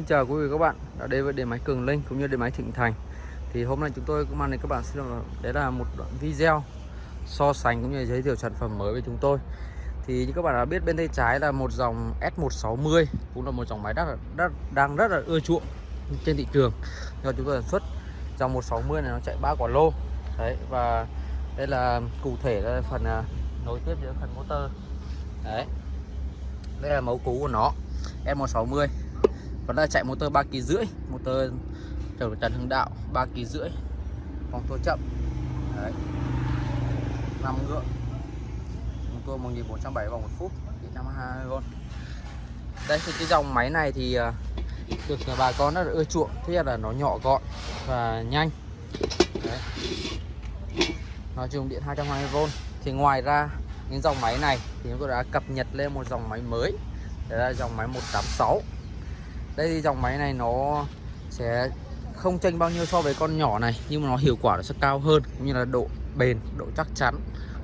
Xin chào quý vị các bạn, đã đến với điện máy Cường Linh cũng như điện máy Thịnh Thành. Thì hôm nay chúng tôi cũng mang đến các bạn xin đấy là một đoạn video so sánh cũng như giới thiệu sản phẩm mới với chúng tôi. Thì như các bạn đã biết, bên tay trái là một dòng S160 cũng là một dòng máy đắt rất đang rất là ưa chuộng trên thị trường. Do chúng tôi sản xuất dòng 160 này nó chạy ba quả lô. Đấy, và đây là cụ thể là phần à, nối tiếp giữa phần motor. Đấy, đây là mẫu cũ của nó S160 vẫn là chạy motor 3 kỳ rưỡi, motor trở Trần Hưng Đạo 3 kỳ rưỡi. Vòng tua chậm. Đấy. 5 ngựa. Chúng tôi 1470 vòng một phút. Điện 52 con đây, thì cái dòng máy này thì à, được bà con rất là ưa chuộng. Thứ nhất là nó nhỏ gọn và nhanh. Đấy. nó dùng điện 220V thì ngoài ra, những dòng máy này thì chúng tôi đã cập nhật lên một dòng máy mới. Đấy là dòng máy 186 đây thì dòng máy này nó sẽ không chênh bao nhiêu so với con nhỏ này, nhưng mà nó hiệu quả nó sẽ cao hơn, cũng như là độ bền, độ chắc chắn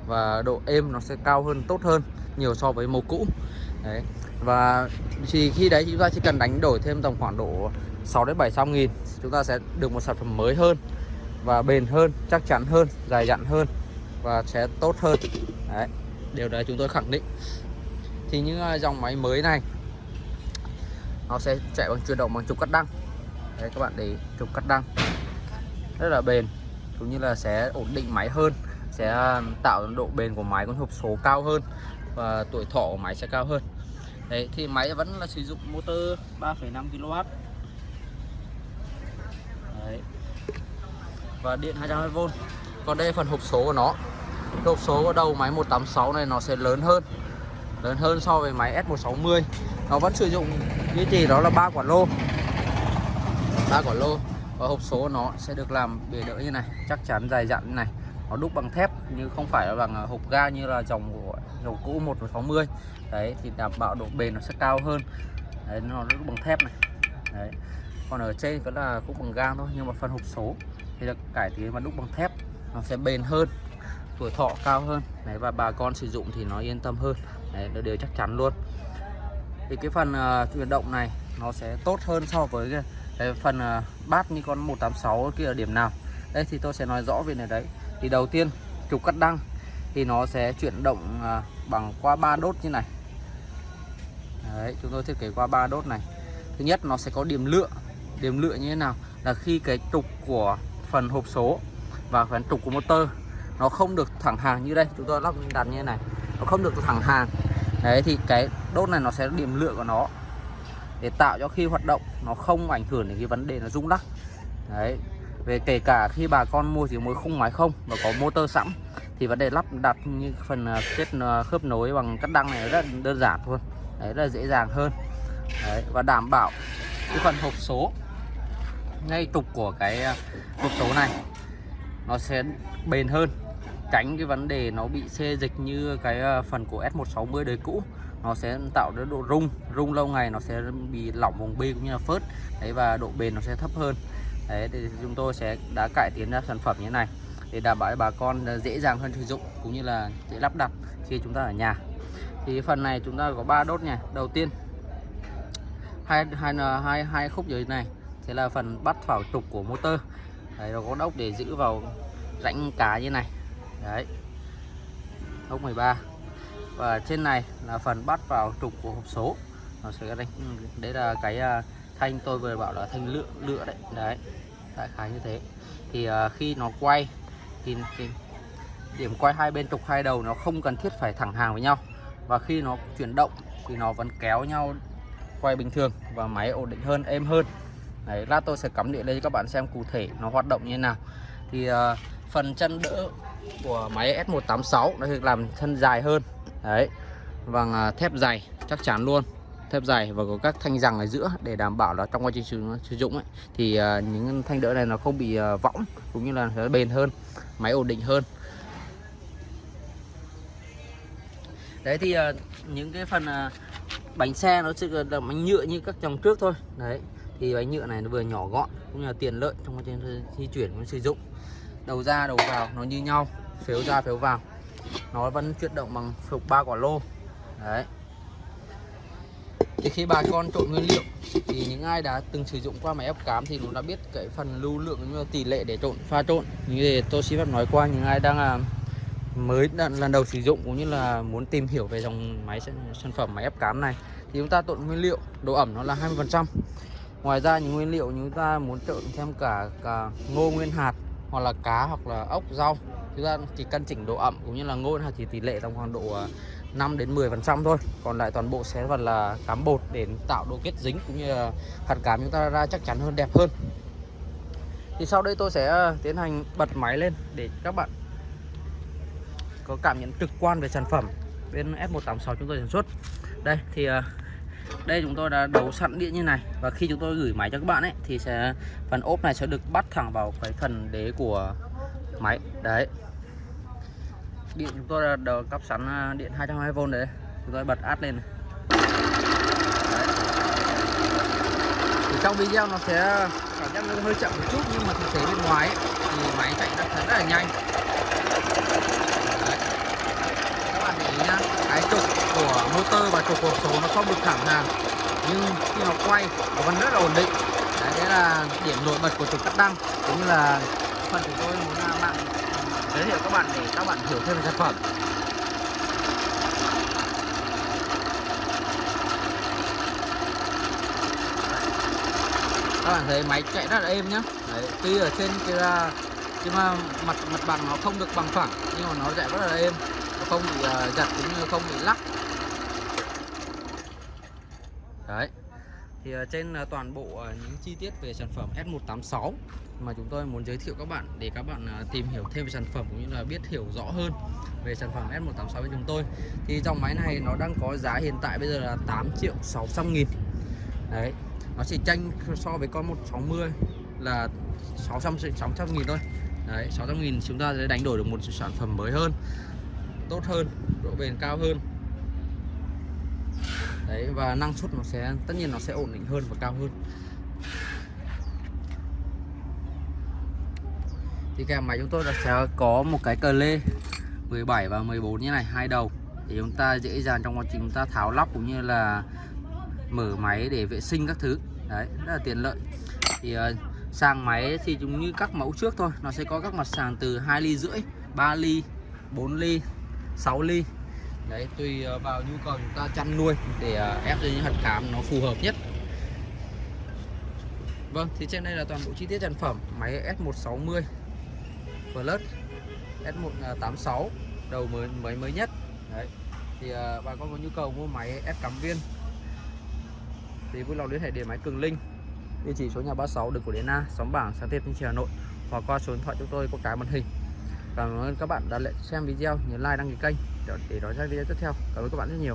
và độ êm nó sẽ cao hơn, tốt hơn nhiều so với màu cũ. Đấy, và chỉ khi đấy chúng ta chỉ cần đánh đổi thêm tầm khoảng độ 6 đến 700 nghìn, chúng ta sẽ được một sản phẩm mới hơn và bền hơn, chắc chắn hơn, dài dặn hơn và sẽ tốt hơn. Đấy, điều đấy chúng tôi khẳng định. Thì những à, dòng máy mới này nó sẽ chạy bằng chuyển động bằng trục cắt đăng. Đấy các bạn để trục cắt đăng. Rất là bền cũng như là sẽ ổn định máy hơn sẽ à, tạo độ bền của máy con hộp số cao hơn và tuổi thọ của máy sẽ cao hơn. Đấy thì máy vẫn là sử dụng motor 3,5 kW đấy. và điện 220V còn đây phần hộp số của nó. Hộp số của đầu máy 186 này nó sẽ lớn hơn lớn hơn so với máy S160 nó vẫn sử dụng như chỉ đó là ba quả lô. Ba quả lô. Và hộp số nó sẽ được làm bề đỡ như này, chắc chắn dài dặn như này. Nó đúc bằng thép nhưng không phải là bằng à, hộp ga như là dòng của dòng cũ 160 đấy, thì đảm bảo độ bền nó sẽ cao hơn. Đấy, nó đúc bằng thép này. Đấy. Còn ở trên vẫn là cũng bằng gang thôi, nhưng mà phần hộp số thì được cải tiến và đúc bằng thép, nó sẽ bền hơn, tuổi thọ cao hơn. Đấy, và bà con sử dụng thì nó yên tâm hơn. Đấy, nó đều chắc chắn luôn thì cái phần uh, chuyển động này nó sẽ tốt hơn so với cái, cái phần uh, bát như con 186 kia ở điểm nào. Đây thì tôi sẽ nói rõ về này đấy. Thì đầu tiên trục cắt đăng thì nó sẽ chuyển động uh, bằng qua ba đốt như này. Đấy chúng tôi thiết kế qua ba đốt này. Thứ nhất nó sẽ có điểm lựa. Điểm lựa như thế nào? Là khi cái trục của phần hộp số và phần trục của motor nó không được thẳng hàng như đây. Chúng tôi lắp đặt như thế này. Nó không được thẳng hàng. Đấy thì cái đốt này nó sẽ điểm lựa của nó để tạo cho khi hoạt động nó không ảnh hưởng đến cái vấn đề là rung lắc. Đấy về kể cả khi bà con mua chỉ mới khung máy không và có motor sẵn thì vấn đề lắp đặt như phần à, kết à, khớp nối bằng cắt đăng này rất đơn giản thôi đấy là dễ dàng hơn. Đấy, và đảm bảo cái phần hộp số ngay trục của cái à, hộp số này nó sẽ bền hơn tránh cái vấn đề nó bị xê dịch như cái ờ, phần của S160 đời cũ. Nó sẽ tạo ra độ rung rung lâu ngày nó sẽ bị lỏng vòng bi cũng như là phớt. Đấy, và độ bền nó sẽ thấp hơn. Đấy, thì chúng tôi sẽ đã cải tiến ra sản phẩm như thế này để đảm bảo bà con ờ, dễ dàng hơn sử dụng cũng như là dễ lắp đặt khi chúng ta ở nhà. Thì phần này chúng ta có ba đốt nha. Đầu tiên, hai hai ờ, hai hai khúc dưới này sẽ là phần bắt vào trục của motor. Đấy, nó có đốc để giữ vào rãnh cá như này đấy. Ốc 13 và trên này là phần bắt vào trục của hộp số. Nó sẽ đánh đấy là cái à, thanh tôi vừa bảo là thanh lựa lựa đấy. Đấy. Đại khái như thế. Thì à, khi nó quay thì, thì điểm quay hai bên trục hai đầu nó không cần thiết phải thẳng hàng với nhau. Và khi nó chuyển động thì nó vẫn kéo nhau quay bình thường và máy ổn định hơn êm hơn. Đấy lát tôi sẽ cắm điện lên cho các bạn xem cụ thể nó hoạt động như thế nào. Thì uh, phần chân đỡ của máy S186 nó được làm thân dài hơn. Đấy. Bằng thép dày chắc chắn luôn. Thép dày và có các thanh rằng ở giữa để đảm bảo là trong quá trình sử dụng ấy, thì à, những thanh đỡ này nó không bị à, võng cũng như là nó bền hơn máy ổn định hơn. Đấy thì những cái phần bánh xe nó sẽ là bánh nhựa như các dòng trước thôi. Đấy thì bánh nhựa này nó vừa nhỏ gọn cũng như là tiền lợi trong quá trình di chuyển sử dụng đầu ra đầu vào nó như nhau phiếu ra phiếu vào. Nó vẫn chuyển động bằng phục ba quả lô. Đấy. Thì khi bà con trộn nguyên liệu thì những ai đã từng sử dụng qua máy ép cám thì cũng đã biết cái phần lưu lượng như tỷ lệ để trộn pha trộn. Như thế tôi xin phép nói qua những ai đang là mới lần đầu sử dụng cũng như là muốn tìm hiểu về dòng máy sản phẩm máy ép cám này thì chúng ta trộn nguyên liệu độ ẩm nó là 20% ngoài ra những nguyên liệu chúng ta muốn trộn thêm cả, cả ngô nguyên hạt hoặc là cá hoặc là ốc, rau. Chúng ta chỉ căn chỉnh độ ẩm cũng như là ngôn nguyên chỉ tỷ lệ trong khoảng độ ờ, 5 đến 10 phần trăm thôi. Còn lại toàn bộ sẽ vẫn là cám bột để tạo độ kết dính cũng như là hạt cám chúng ta ra chắc chắn hơn, đẹp hơn. Thì sau đây tôi sẽ ờ, tiến hành bật máy lên để các bạn có cảm nhận trực quan về sản phẩm bên F186 chúng tôi sản xuất. Đây, thì ờ, đây chúng tôi đã đấu sẵn điện như này. Và khi chúng tôi gửi máy cho các bạn ấy thì sẽ phần ốp này sẽ được bắt thẳng vào cái phần đế của máy. Đấy. Điện chúng tôi đã đầu cắp sẵn à, điện 220V đấy. Chúng tôi bật át lên này. Thì trong video nó sẽ cảm giác nó hơi chậm một chút nhưng mà thực tế bên ngoài ấy, thì máy chạy rất, rất là nhanh. Đấy. các bạn để ý nhá motor và trục hộp số nó không được thẳng hàng. Nhưng khi nó quay nó vẫn rất là ổn định. Đấy, đấy là điểm nổi bật của trục cắt đăng. Cũng như là phần chúng tôi muốn bạn giới thiệu các bạn để các bạn hiểu thêm về sản phẩm. Các bạn thấy máy chạy rất là êm nhá. Đấy, tuy ở trên kia nhưng mà mặt mặt bằng nó không được bằng phẳng nhưng mà nó chạy rất là êm. Nó không bị uh, giật cũng như không bị lắc đấy. Thì ờ, trên ờ, toàn bộ ờ, những chi tiết về sản phẩm S186 mà chúng tôi muốn giới thiệu các bạn để các bạn tìm hiểu thêm về sản phẩm cũng như là biết hiểu rõ hơn về sản phẩm S186 của chúng tôi, thì dòng máy này nó đang có giá hiện tại bây giờ là 8 triệu 600 nghìn. Đấy, nó chỉ tranh so với con 160 là 600 600 nghìn thôi. Đấy 600 nghìn chúng ta sẽ đánh đổi được một sản phẩm mới hơn, tốt hơn, độ bền cao hơn đấy và năng suất nó sẽ tất nhiên nó sẽ ổn định hơn và cao hơn. Thì kèm máy chúng tôi là sẽ có một cái cờ lê 17 và 14 như này hai đầu. Để chúng ta dễ dàng trong quá trình chúng ta tháo lắp cũng như là mở máy để vệ sinh các thứ. Đấy rất là tiện lợi. Thì uh, sàng máy thì chúng như các mẫu trước thôi. Nó sẽ có các mặt sàng từ 2 ly rưỡi 3 ly 4 ly 6 ly đấy tùy ờ, vào nhu cầu chúng ta chăn nuôi để ờ, ép cho những hạt cám nó phù hợp nhất. Vâng thì trên đây là toàn bộ chi tiết sản phẩm máy S160 Plus S186 đầu mới mới mới nhất. Đấy thì uh, bà con có nhu cầu mua máy ép cắm viên thì vui lòng liên hệ điện máy Cường Linh địa chỉ số nhà 36 đường Cổ Điển A xóm bảng xã Tiệp Thanh Hà Nội hoặc qua số điện thoại chúng tôi có cái màn hình. Cảm ơn các bạn đã xem video nhớ like đăng ký kênh để nói xem video tiếp theo. Cảm ơn các bạn rất nhiều.